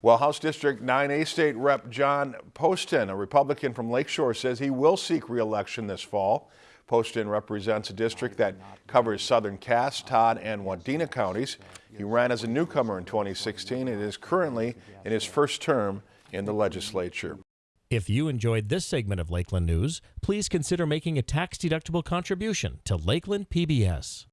Well, House District 9A State Rep John Poston, a Republican from Lakeshore, says he will seek reelection this fall. Poston represents a district that covers southern Cass, Todd, and Wadena counties. He ran as a newcomer in 2016 and is currently in his first term in the legislature. If you enjoyed this segment of Lakeland News, please consider making a tax-deductible contribution to Lakeland PBS.